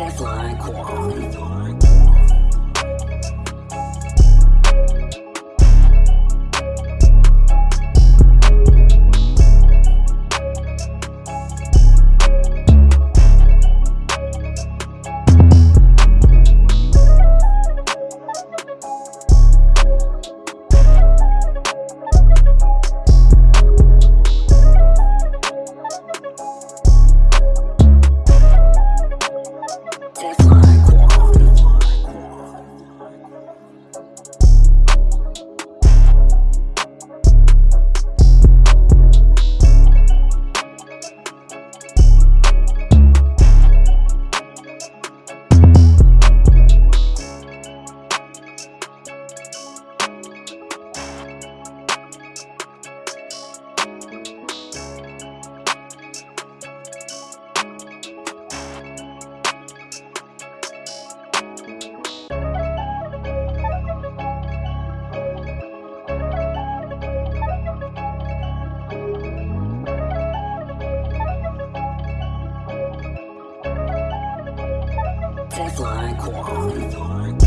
Fifth like quality. Teflon Corn. Teflon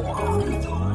狂。